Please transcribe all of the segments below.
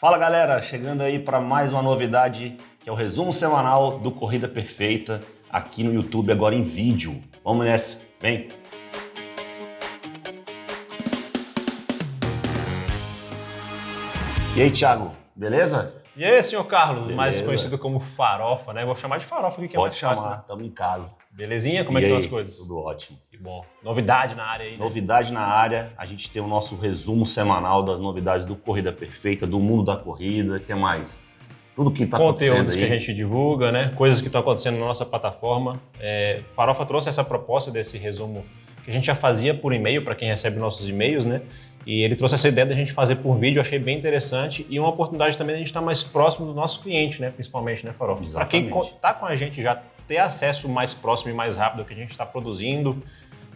Fala galera, chegando aí para mais uma novidade que é o resumo semanal do Corrida Perfeita aqui no YouTube agora em vídeo. Vamos nessa, vem! E aí, Thiago, beleza? E aí, senhor Carlos, Beleza. mais conhecido como Farofa, né? Vou chamar de Farofa aqui que é Pode mais fácil, chamar, né? estamos em casa. Belezinha? Como é E que aí, estão as coisas? Tudo ótimo. Que bom. Novidade na área aí, né? Novidade na área, a gente tem o nosso resumo semanal das novidades do Corrida Perfeita, do mundo da corrida, o que mais? Tudo que está acontecendo Conteúdos que a gente divulga, né? Coisas que estão acontecendo na nossa plataforma. É, Farofa trouxe essa proposta desse resumo que a gente já fazia por e-mail para quem recebe nossos e-mails, né? E ele trouxe essa ideia da gente fazer por vídeo, eu achei bem interessante e uma oportunidade também da gente estar mais próximo do nosso cliente, né? Principalmente, né, Farofa? Para quem está com a gente já ter acesso mais próximo e mais rápido ao que a gente está produzindo,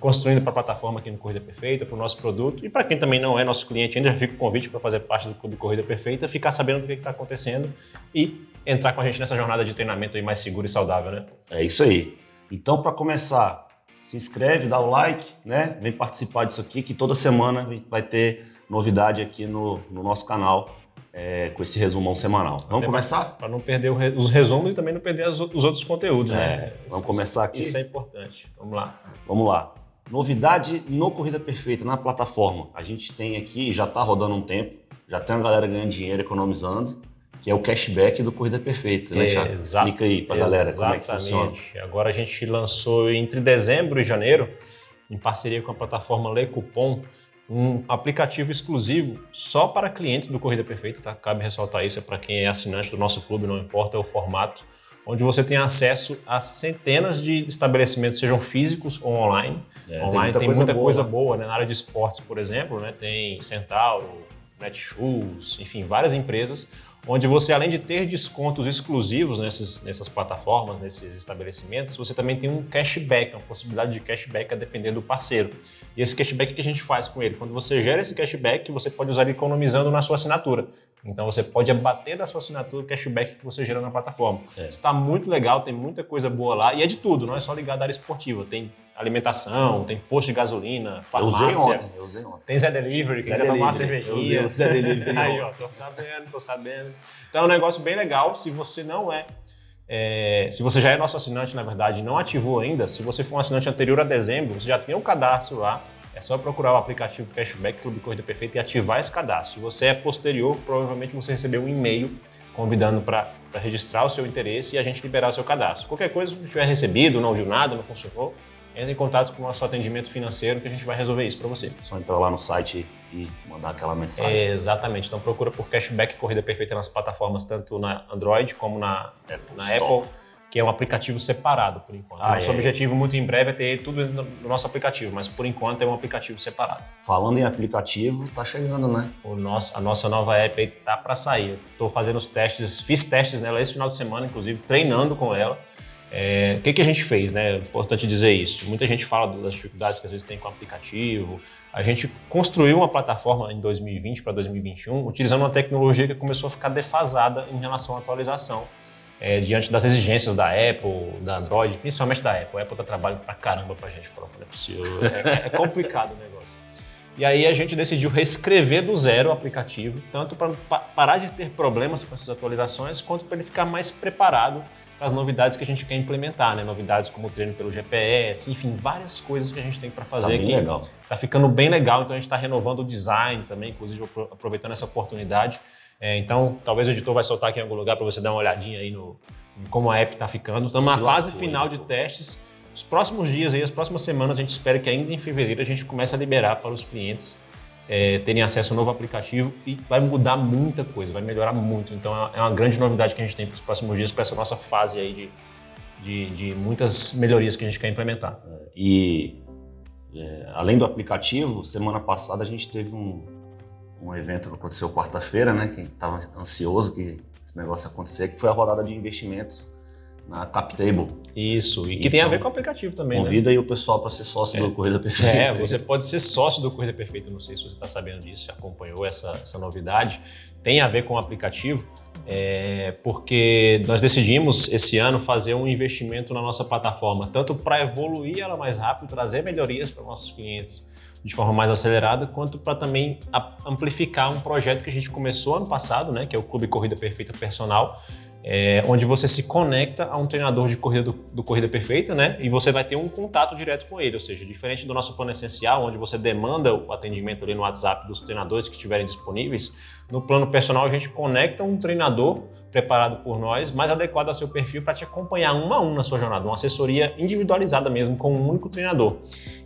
construindo para a plataforma aqui no Corrida Perfeita, para o nosso produto. E para quem também não é nosso cliente ainda, já fica o convite para fazer parte do Clube Corrida Perfeita, ficar sabendo do que está acontecendo e entrar com a gente nessa jornada de treinamento aí mais segura e saudável, né? É isso aí. Então, para começar, se inscreve, dá o like, né? Vem participar disso aqui, que toda semana vai ter novidade aqui no, no nosso canal é, com esse resumão semanal. Vamos Até começar? Para não perder os resumos e também não perder os outros conteúdos, É, né? vamos Isso- começar aqui? Isso é importante. Vamos lá. Vamos lá. Novidade no Corrida Perfeita, na plataforma. A gente tem aqui, já está rodando um tempo, já tem uma galera ganhando dinheiro, economizando, que é o cashback do Corrida Perfeita, né? Exa- Explica aí pra galera como é que funciona. Exatamente. Agora a gente lançou entre dezembro e janeiro, em parceria com a plataforma Le Coupon, um aplicativo exclusivo só para clientes do Corrida Perfeita, tá? Cabe ressaltar isso, é para quem é assinante do nosso clube, não importa o formato, onde você tem acesso a centenas de estabelecimentos, sejam físicos ou online. É, online tem muita muita, coisa coisa, boa, boa, né? Na área de esportes, por exemplo, né? Tem Centauro, Netshoes, enfim, várias empresas onde você, além de ter descontos exclusivos nesses, nessas plataformas, nesses estabelecimentos, você também tem um cashback, uma possibilidade de cashback a depender do parceiro. E esse cashback que a gente faz com ele? Quando você gera esse cashback, você pode usar ele economizando na sua assinatura. Então você pode abater da sua assinatura o cashback que você gera na plataforma. É. Está muito legal, tem muita coisa boa lá e é de tudo, não é só ligado à área esportiva. Tem alimentação, tem posto de gasolina, Eu usei farmácia. ontem, eu usei ontem. Tem Zé Delivery, quem quiser tomar uma Delivery. Eu cervejinha. usei Zé Delivery Aí, ó, tô sabendo, tô sabendo. Então é um negócio bem legal. Se você não é, é, se você já é nosso assinante, na verdade, não ativou ainda, se você for um assinante anterior a dezembro, você já tem um cadastro lá. É só procurar o aplicativo Cashback Clube Corrida Perfeita e ativar esse cadastro. Se você é posterior, provavelmente você recebeu um e-mail convidando para registrar o seu interesse e a gente liberar o seu cadastro. Qualquer coisa não tiver recebido, não viu nada, não funcionou, entre em contato com o nosso atendimento financeiro que a gente vai resolver isso para você. Só entrar lá no site e mandar aquela mensagem. É, exatamente. Então procura por Cashback Corrida Perfeita nas plataformas, tanto na Android como na, na Store. Apple, que é um aplicativo separado por enquanto. Ah, Nosso é. objetivo muito em breve é ter tudo no no nosso aplicativo, mas por enquanto é um aplicativo separado. Falando em aplicativo, tá chegando, né? O nosso, a nossa nova app aí tá para sair. Eu tô fazendo os testes, fiz testes nela esse final de semana, inclusive, treinando com ela. É, o que, que a gente fez, né? É importante dizer isso. Muita gente fala das dificuldades que às vezes tem com o aplicativo. A gente construiu uma plataforma em 2020 para 2021 utilizando uma tecnologia que começou a ficar defasada em relação à atualização. é, diante das exigências da Apple, da Android, principalmente da Apple. A Apple dá trabalho pra caramba pra gente, falou, é possível. É, é complicado o negócio. E aí a gente decidiu reescrever do zero o aplicativo, tanto para parar de ter problemas com essas atualizações, quanto para ele ficar mais preparado para as novidades que a gente quer implementar, né? Novidades como o treino pelo GPS, enfim, várias coisas que a gente tem para Tá fazer bem aqui. legal. Tá ficando bem legal, então a gente está renovando o design também, inclusive apro- aproveitando essa oportunidade. É, então, talvez o editor vai soltar aqui em algum lugar para você dar uma olhadinha aí no em como a app está ficando. Estamos na Se fase final de testes. Os próximos dias aí, as próximas semanas, a gente espera que ainda em fevereiro a gente comece a liberar para os clientes é, terem acesso ao novo aplicativo e vai mudar muita coisa, vai melhorar muito. Então é uma grande novidade que a gente tem para os próximos dias, para essa nossa fase aí de, de, de muitas melhorias que a gente quer implementar. E é, além do aplicativo, semana passada a gente teve um, um evento que aconteceu quarta-feira, né? Que estava ansioso que esse negócio acontecer, que foi a rodada de investimentos na CapTable. Isso, e que Então, tem a ver com o aplicativo também, né? Convida aí o pessoal para ser sócio do Corrida Perfeita. É, você pode ser sócio do Corrida Perfeita, não sei se você está sabendo disso, já acompanhou essa, essa novidade. Tem a ver com o aplicativo, é, porque nós decidimos esse ano fazer um investimento na nossa plataforma, tanto para evoluir ela mais rápido, trazer melhorias para nossos clientes, de forma mais acelerada, quanto para também amplificar um projeto que a gente começou ano passado, né, que é o Clube Corrida Perfeita Personal, é, onde você se conecta a um treinador de corrida do, do, Corrida Perfeita, né? E você vai ter um contato direto com ele, ou seja, diferente do nosso plano essencial, onde você demanda o atendimento ali no WhatsApp dos treinadores que estiverem disponíveis, no plano personal a gente conecta um treinador preparado por nós, mais adequado ao seu perfil para te acompanhar um a um na sua jornada, uma assessoria individualizada mesmo com um único treinador.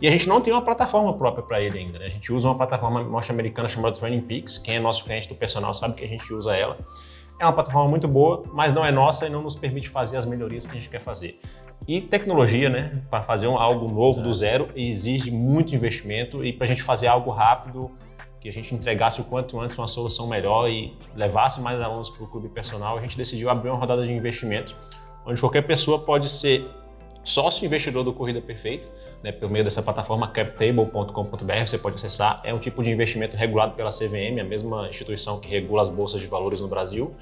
E a gente não tem uma plataforma própria para ele ainda, né? A gente usa uma plataforma norte-americana chamada Training Peaks, quem é nosso cliente do personal sabe que a gente usa ela. É uma plataforma muito boa, mas não é nossa e não nos permite fazer as melhorias que a gente quer fazer. E tecnologia, né, para fazer um, algo novo do zero, exige muito investimento e para a gente fazer algo rápido, que a gente entregasse o quanto antes uma solução melhor e levasse mais alunos para o clube personal, a gente decidiu abrir uma rodada de investimento, onde qualquer pessoa pode ser sócio investidor do Corrida Perfeita, né, por meio dessa plataforma captable.com.br, você pode acessar. É um tipo de investimento regulado pela CVM, a mesma instituição que regula as bolsas de valores no Brasil,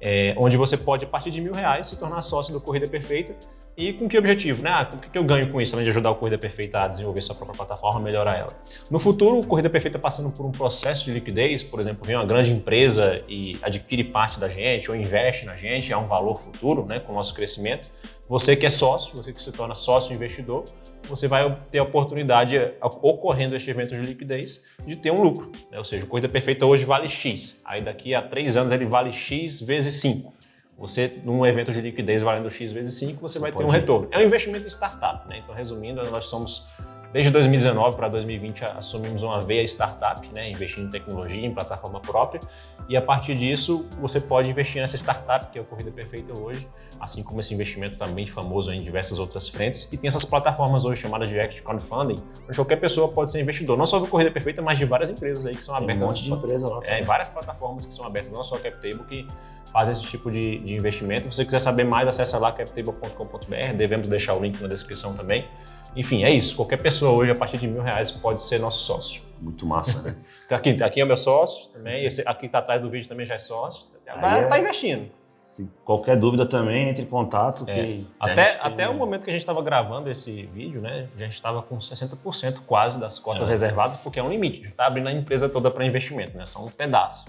é, onde você pode, a partir de mil reais, se tornar sócio do Corrida Perfeita. E com que objetivo? Né? Ah, o que eu ganho com isso, além de ajudar o Corrida Perfeita a desenvolver sua própria plataforma, melhorar ela? No futuro, o Corrida Perfeita passando por um processo de liquidez, por exemplo, vem uma grande empresa e adquire parte da gente ou investe na gente, é um valor futuro né, com o nosso crescimento. Você que é sócio, você que se torna sócio investidor, você vai ter a oportunidade, ocorrendo este evento de liquidez, de ter um lucro. Né? Ou seja, o Corrida Perfeita hoje vale X, aí daqui a três anos ele vale X vezes 5. Você, num evento de liquidez valendo X vezes 5, você vai ter um retorno. É um investimento em startup. Né? Então, resumindo, nós somos Desde 2019 para 2020 assumimos uma veia startup, né, investindo em tecnologia, em plataforma própria, e a partir disso você pode investir nessa startup que é o Corrida Perfeita hoje, assim como esse investimento também famoso em diversas outras frentes. E tem essas plataformas hoje chamadas de Act Crowdfunding, onde qualquer pessoa pode ser investidor, não só do Corrida Perfeita, mas de várias empresas aí que são abertas. Tem um monte de empresa lá. É, várias plataformas que são abertas, não só a CapTable, que fazem esse tipo de, de investimento. Se você quiser saber mais, acessa lá captable.com.br, devemos deixar o link na descrição também. Enfim, é isso. Qualquer pessoa hoje, a partir de mil reais, pode ser nosso sócio. Muito massa, né? Então, aqui, aqui é o meu sócio também. Esse aqui está atrás do vídeo também já é sócio. Agora está é... investindo. Se qualquer dúvida também, entre em contato. É. Até, até o momento que a gente estava gravando esse vídeo, né, a gente estava com 60% quase das cotas é. reservadas, porque é um limite. A gente está abrindo a empresa toda para investimento, né? Só um pedaço.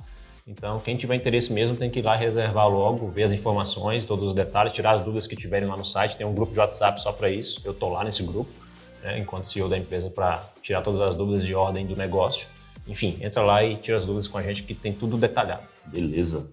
Então, quem tiver interesse mesmo tem que ir lá reservar logo, ver as informações, todos os detalhes, tirar as dúvidas que tiverem lá no site. Tem um grupo de WhatsApp só para isso. Eu estou lá nesse grupo né, enquanto CEO da empresa, para tirar todas as dúvidas de ordem do negócio. Enfim, entra lá e tira as dúvidas com a gente que tem tudo detalhado. Beleza.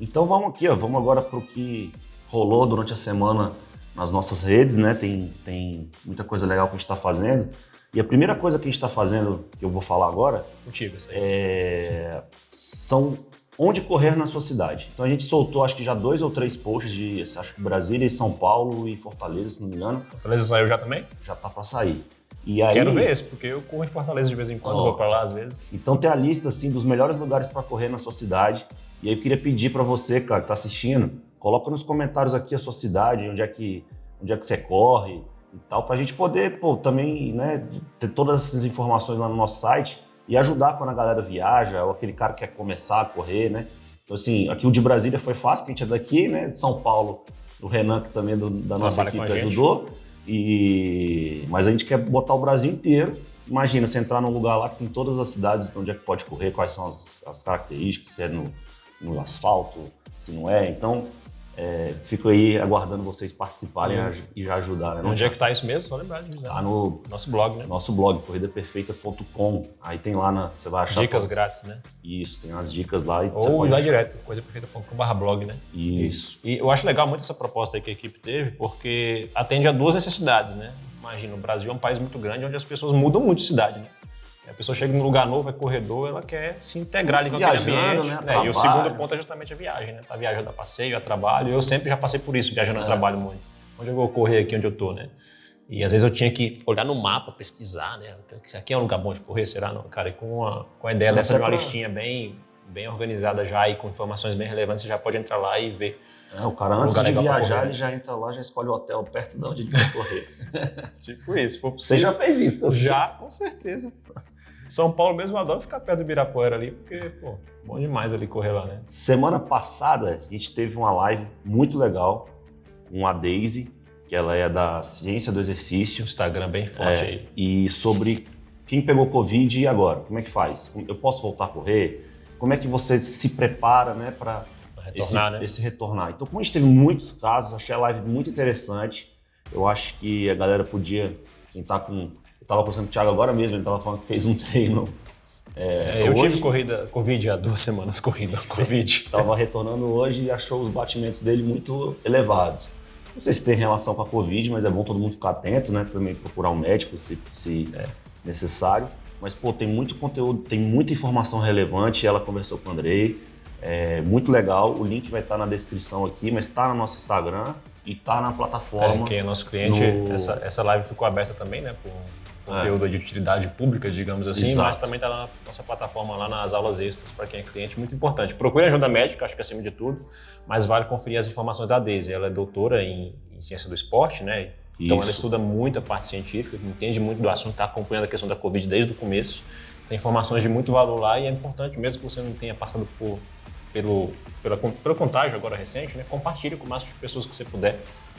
Então vamos aqui, ó, vamos agora para o que rolou durante a semana nas nossas redes, né? Tem, tem muita coisa legal que a gente está fazendo. E a primeira coisa que a gente está fazendo, que eu vou falar agora, Contigo, é, são onde correr na sua cidade. Então a gente soltou acho que já dois ou três posts de acho que Brasília e São Paulo e Fortaleza, se não me engano. Fortaleza saiu já também? Já tá para sair. E aí, Quero ver esse, porque eu corro em Fortaleza de vez em quando, ó, vou para lá às vezes. Então tem a lista assim dos melhores lugares para correr na sua cidade. E aí eu queria pedir para você, cara, que tá assistindo, coloca nos comentários aqui a sua cidade, onde é que, onde é que você corre e tal, para a gente poder, pô, também, né, ter todas essas informações lá no nosso site e ajudar quando a galera viaja, ou aquele cara que quer começar a correr, né? Então, assim, aqui o de Brasília foi fácil, que a gente é daqui, né? De São Paulo, o Renan, que também é do, da nossa Trabalha equipe ajudou. E... Mas a gente quer botar o Brasil inteiro. Imagina, você entrar num lugar lá que tem todas as cidades onde é que pode correr, quais são as, as características, se é no, no asfalto, se não é. Então, é, fico aí aguardando vocês participarem uhum. e já ajudarem. Né? Onde é que está isso mesmo? Só lembrar de dizer. Tá no nosso blog, né? Nosso blog, corridaperfeita.com. Aí tem lá, na, você vai achar... Dicas grátis, né? Isso, tem as dicas lá. E Ou ir lá direto, corridaperfeita.com.br blog, né? Isso. E eu acho legal muito essa proposta que a equipe teve, porque atende a duas necessidades, né? Imagina, o Brasil é um país muito grande, onde as pessoas mudam muito de cidade, né? A pessoa chega num lugar novo, é corredor, ela quer se integrar ali com aquele ambiente. Né? né? E o segundo ponto é justamente a viagem, né? Tá viajando a passeio, a trabalho. Eu sempre já passei por isso, viajando é. a trabalho muito. Onde eu vou correr aqui onde eu tô, né? E às vezes eu tinha que olhar no mapa, pesquisar, né? Aqui é um lugar bom de correr, será? Não, cara, e com a, com a ideia Não, dessa de uma pra... listinha bem, bem organizada já e com informações bem relevantes, você já pode entrar lá e ver. É, o cara antes de viajar, ele já entra lá, já escolhe o hotel perto de onde ele vai correr. tipo isso. Você já fez isso, assim? Já, com certeza. São Paulo mesmo adora ficar perto do Ibirapuera ali, porque, pô, bom demais ali correr lá, né? Semana passada a gente teve uma live muito legal com a Daisy, que ela é da Ciência do Exercício. Instagram bem forte é, aí. E sobre quem pegou Covid e agora? Como é que faz? Eu posso voltar a correr? Como é que você se prepara né, para retornar, esse, né? esse retornar? Então, como a gente teve muitos casos, achei a live muito interessante. Eu acho que a galera podia, quem tá com. Eu estava conversando com o Thiago agora mesmo, ele estava falando que fez um treino. É, eu hoje, tive corrida, Covid há duas semanas, corrida, Covid. Estava retornando hoje e achou os batimentos dele muito elevados. Não sei se tem relação com a Covid, mas é bom todo mundo ficar atento, né? Também procurar um médico se, se é necessário. Mas, pô, tem muito conteúdo, tem muita informação relevante. Ela conversou com o Andrei. É muito legal. O link vai estar na descrição aqui, mas está no nosso Instagram e está na plataforma. É, quem é nosso cliente, no... essa, essa live ficou aberta também, né? Por conteúdo é. de utilidade pública, digamos assim, Exato. mas também está na nossa plataforma lá nas aulas extras para quem é cliente, muito importante. Procure ajuda médica, acho que acima de tudo, mas vale conferir as informações da Daisy. Ela é doutora em, em ciência do esporte, né? Então Isso. ela estuda muito a parte científica, entende muito do assunto, está acompanhando a questão da Covid desde o começo. Tem informações de muito valor lá e é importante, mesmo que você não tenha passado por, pelo, pela, pelo contágio agora recente, né? compartilhe com o máximo de pessoas que você puder,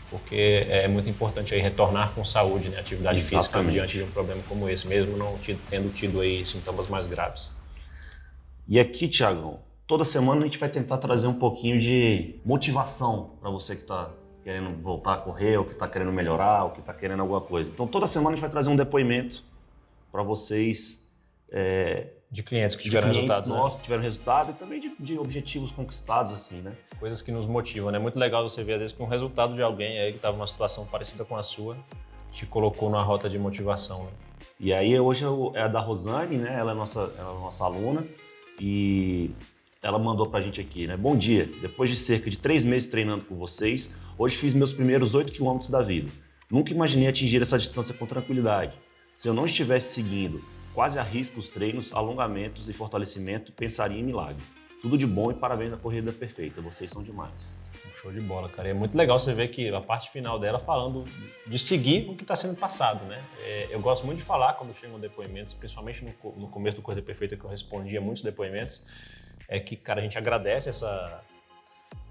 porque é muito importante aí retornar com saúde, né? atividade Exatamente. física diante de um problema como esse, mesmo não tendo tido aí sintomas mais graves. E aqui, Tiagão, toda semana a gente vai tentar trazer um pouquinho de motivação para você que está querendo voltar a correr, ou que está querendo melhorar, ou que está querendo alguma coisa. Então, toda semana a gente vai trazer um depoimento para vocês. É, de clientes que tiveram resultados. Nossos né? que tiveram resultado e também de, de, objetivos conquistados, assim, né? Coisas que nos motivam, né? Muito legal você ver, às vezes, que um resultado de alguém aí que estava numa situação parecida com a sua te colocou numa rota de motivação, né? E aí, hoje é, é a da Rosane, né? Ela é nossa, ela é nossa aluna e ela mandou pra gente aqui, né? Bom dia, depois de cerca de três meses treinando com vocês, Hoje fiz meus primeiros 8 quilômetros da vida. Nunca imaginei atingir essa distância com tranquilidade. Se eu não estivesse seguindo quase a risco os treinos, alongamentos e fortalecimento, pensaria em milagre. Tudo de bom e parabéns à corrida perfeita. Vocês são demais. Show de bola, cara. é muito legal você ver que a parte final dela falando de seguir o que está sendo passado, né? É, eu gosto muito de falar quando chegam depoimentos, principalmente no, no começo do Corrida Perfeita, que eu respondia muitos depoimentos, é que, cara, a gente agradece essa,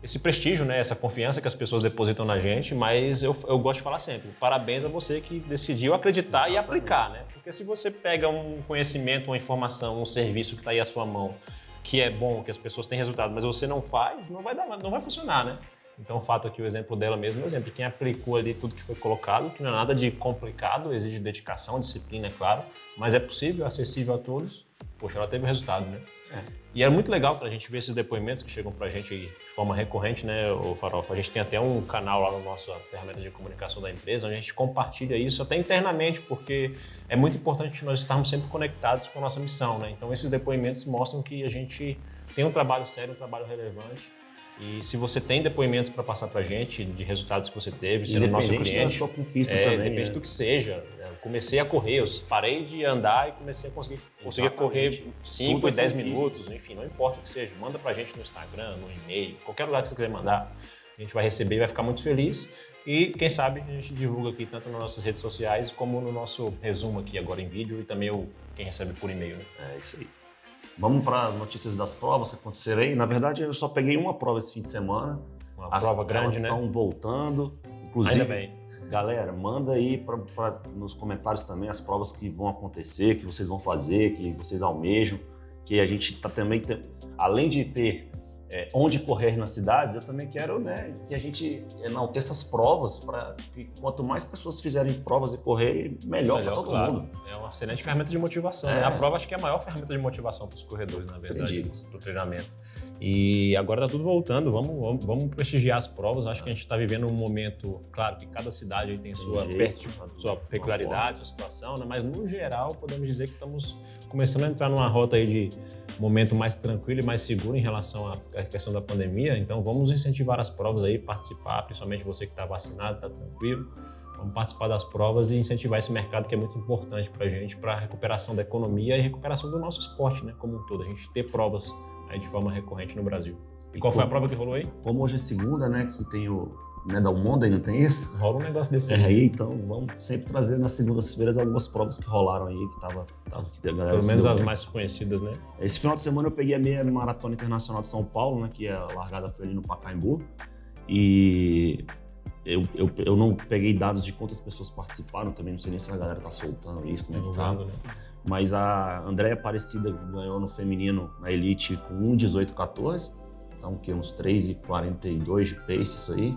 esse prestígio, né, essa confiança que as pessoas depositam na gente, mas eu, eu gosto de falar sempre, parabéns a você que decidiu acreditar e aplicar, né? Porque se você pega um conhecimento, uma informação, um serviço que está aí à sua mão, que é bom, que as pessoas têm resultado, mas você não faz, não vai dar, não vai funcionar, né? Então, o fato aqui, o exemplo dela mesmo, é o exemplo de quem aplicou ali tudo que foi colocado, que não é nada de complicado, exige dedicação, disciplina, é claro, mas é possível, acessível a todos. Poxa, ela teve o resultado, né? É. E é muito legal para a gente ver esses depoimentos que chegam para a gente de forma recorrente, né, o Farofa? A gente tem até um canal lá no nosso ferramenta de comunicação da empresa, onde a gente compartilha isso até internamente, porque é muito importante nós estarmos sempre conectados com a nossa missão, né? Então esses depoimentos mostram que a gente tem um trabalho sério, um trabalho relevante e se você tem depoimentos para passar para a gente de resultados que você teve, sendo nosso cliente, da sua conquista é, também, depende né? do que seja. Eu comecei a correr, eu parei de andar e comecei a conseguir, conseguir correr 5 e 10 é minutos, enfim, não importa o que seja. Manda para a gente no Instagram, no e-mail, qualquer lugar que você quiser mandar. A gente vai receber e vai ficar muito feliz. E quem sabe a gente divulga aqui tanto nas nossas redes sociais como no nosso resumo aqui agora em vídeo e também o, quem recebe por e-mail. Né? É isso aí. Vamos para notícias das provas que aconteceram aí. Na verdade, eu só peguei uma prova esse fim de semana. Uma As prova grande, né? estão voltando. Inclusive, Ainda bem. galera, manda aí pra, pra, nos comentários também as provas que vão acontecer, que vocês vão fazer, que vocês almejam. Que a gente tá também, além de ter é, onde correr nas cidades, eu também quero né, que a gente enalteça essas provas para que quanto mais pessoas fizerem provas e correr, melhor, melhor para todo claro. mundo. É uma excelente ferramenta de motivação. Né? É. Né? A prova acho que é a maior ferramenta de motivação para os corredores, na verdade, para o treinamento. E agora está tudo voltando, vamos, vamos, vamos, prestigiar as provas. Acho que a gente está vivendo um momento, claro que cada cidade tem sua, jeito, sua peculiaridade, sua situação, né? mas no geral podemos dizer que estamos começando a entrar numa rota aí de momento mais tranquilo e mais seguro em relação à questão da pandemia. Então vamos incentivar as provas aí, participar, principalmente você que está vacinado, está tranquilo. Vamos participar das provas e incentivar esse mercado que é muito importante para a gente, para a recuperação da economia e recuperação do nosso esporte, né, como um todo. A gente ter provas aí de forma recorrente no Brasil. E qual foi a prova que rolou aí? Como hoje é segunda, né, que tem o né, da Umonda, não tem isso? Rola um negócio desse aí. É, aí, então vamos sempre trazer nas segundas-feiras algumas provas que rolaram aí, que tava, tava a galera Pelo menos as mais conhecidas, né? Esse final de semana eu peguei a minha Maratona Internacional de São Paulo, né, que a largada foi ali no Pacaembu, e eu, eu, eu não peguei dados de quantas pessoas participaram, também não sei nem se a galera tá soltando isso, como é que tá. Né? Mas a Andréia Aparecida ganhou no feminino na Elite com 1,18,14. Então, que uns 3,42 de pace isso aí.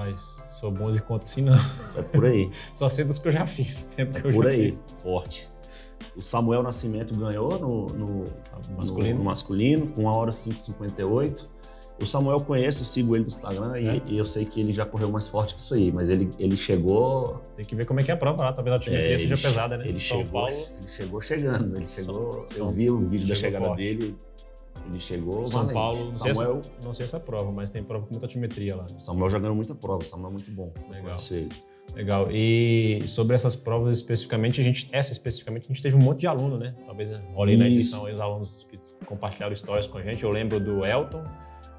Rapaz, sou bom de conta assim não. É por aí. Só sei dos que eu já fiz, tempo É que eu por já aí. fiz. Forte. O Samuel Nascimento ganhou no, no- Masculino. no- no masculino com 1 hora 5,58. O Samuel eu conheço, eu sigo ele no Instagram e, É? e eu sei que ele já correu mais forte que isso aí, mas ele, ele chegou. Tem que ver como é que é a prova lá, talvez a altimetria é, seja pesada, né? Ele São chegou, Paulo, ele chegou chegando. Ele chegou. São- eu vi o vídeo da chegada forte. dele. Ele chegou. São valente. Paulo, não sei, Samuel, essa, não sei essa prova, mas tem prova com muita altimetria lá. Samuel já ganhou muita prova. Samuel é muito bom. Legal. Legal. E sobre essas provas especificamente, a gente, essa especificamente, a gente teve um monte de aluno, né? Talvez olhe na Isso. edição aí os alunos que compartilharam histórias com a gente. Eu lembro do Elton,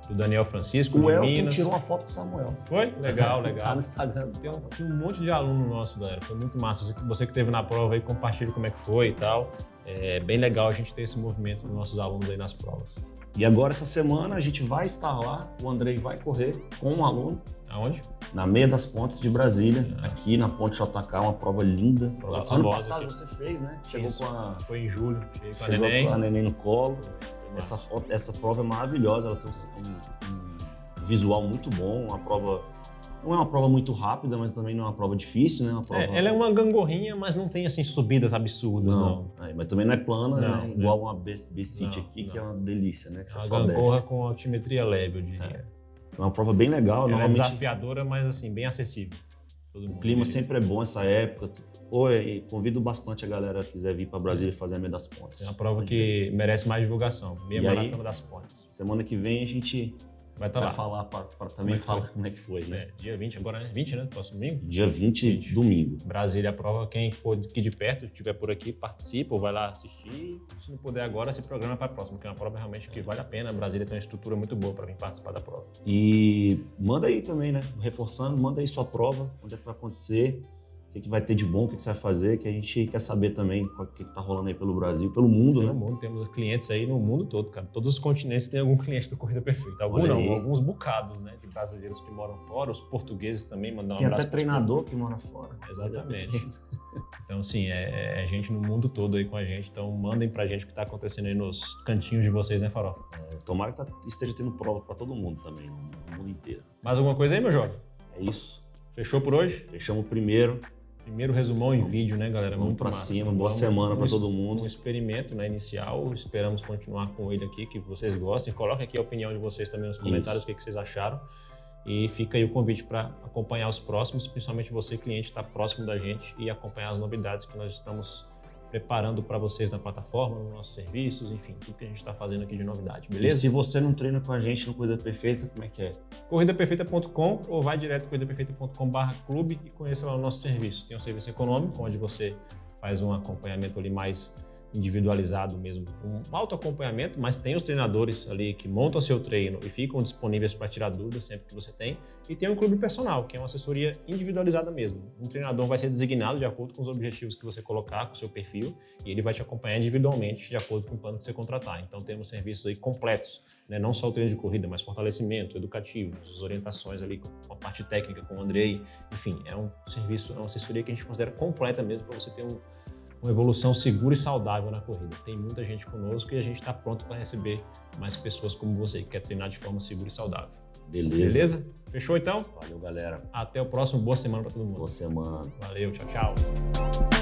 do Daniel Francisco, O de Elton Minas. tirou uma foto com o Samuel. Foi? Legal, Tá legal. no Instagram. Tem um, tinha um monte de aluno nosso, galera. Foi muito massa. Você que- Você que esteve na prova aí, compartilha como é que foi e tal. É bem legal a gente ter esse movimento dos nossos alunos aí nas provas. E agora, essa semana, a gente vai estar lá. O Andrei vai correr com um aluno Aonde? na Meia das Pontes de Brasília, Ah. aqui na Ponte JK, uma prova linda. Prova ano famosa passado aqui. você fez, né? Chegou Isso. com a, Foi em julho. Cheguei com a chegou neném. com a neném no colo. Essa, essa prova é maravilhosa, ela tem um, um visual muito bom, uma prova... Não é uma prova muito rápida, mas também não é uma prova difícil, né? Uma prova... É, ela é uma gangorrinha, mas não tem assim subidas absurdas, não. É, mas também não é plana, Não, né? né? Igual uma B-City Não, aqui, que não. é uma delícia, né? Que É você uma só gangorra desce. com altimetria leve, eu diria. É uma prova bem legal. Ela é normalmente desafiadora, mas assim, bem acessível. Todo o clima sempre é bom essa época. E convido bastante a galera que quiser vir para Brasília fazer a Meia das Pontes. É uma prova que merece mais divulgação. Meia E aí? Maratona das Pontes. Semana que vem a gente Vai estar vai lá. falar para também é falar como é que foi, né? É, dia 20 agora, né? 20, né? Próximo domingo? Dia 20, 20. domingo. Brasília a prova, quem for aqui de perto, estiver por aqui, participa ou vai lá assistir. Se não puder agora, se programa para a próxima, que é uma prova realmente que vale a pena. Brasília tem uma estrutura muito boa para vir participar da prova. E manda aí também, né? Reforçando, manda aí sua prova, onde é que vai acontecer, o que, que vai ter de bom, o que, que você vai fazer, que a gente quer saber também o que, que tá rolando aí pelo Brasil, pelo mundo, Pelo né? mundo, temos clientes aí no mundo todo, cara. Todos os continentes têm algum cliente do Corrida Perfeita. Algum Olha não, alguns bocados, né? De brasileiros que moram fora, os portugueses também mandam um Tem abraço até pros treinador que mora fora. Exatamente. Então, sim, é, é gente no mundo todo aí com a gente. Então, mandem pra gente o que tá acontecendo aí nos cantinhos de vocês, né, Farofa? É, tomara que tá- esteja tendo prova para todo mundo também, no mundo inteiro. Mais alguma coisa aí, meu jovem? É isso. Fechou por hoje? Fechamos o primeiro. Primeiro resumão em vídeo, né, galera? Vamos Muito pra massa. cima. Boa semana para um todo Um mundo. experimento né, inicial. Esperamos continuar com ele aqui, que vocês gostem. Coloquem aqui a opinião de vocês também nos comentários, o que, que vocês acharam. E fica aí o convite para acompanhar os próximos, principalmente você, cliente, estar próximo da gente e acompanhar as novidades que nós estamos preparando para vocês na plataforma, nos nossos serviços, enfim, tudo que a gente está fazendo aqui de novidade, E beleza? se você não treina com a gente no Coisa Perfeita, como é que é? corridaperfeita.com ou vai direto corridaperfeita.com.br clube e conheça lá o nosso serviço. Tem um serviço econômico, onde você faz um acompanhamento ali mais individualizado mesmo, um auto acompanhamento, mas tem os treinadores ali que montam seu treino e ficam disponíveis para tirar dúvidas sempre que você tem. E tem um clube personal, que é uma assessoria individualizada mesmo. Um treinador vai ser designado de acordo com os objetivos que você colocar, com o seu perfil, e ele vai te acompanhar individualmente de acordo com o plano que você contratar. Então temos serviços aí completos, né? não só o treino de corrida, mas fortalecimento educativo, as orientações ali com a parte técnica com o Andrei. Enfim, é um serviço, é uma assessoria que a gente considera completa mesmo para você ter um, uma evolução segura e saudável na corrida. Tem muita gente conosco e a gente está pronto para receber mais pessoas como você, que quer treinar de forma segura e saudável. Beleza. Beleza? Fechou então? Valeu, galera. Até o próximo. Boa semana para todo mundo. Boa semana. Valeu, tchau, tchau.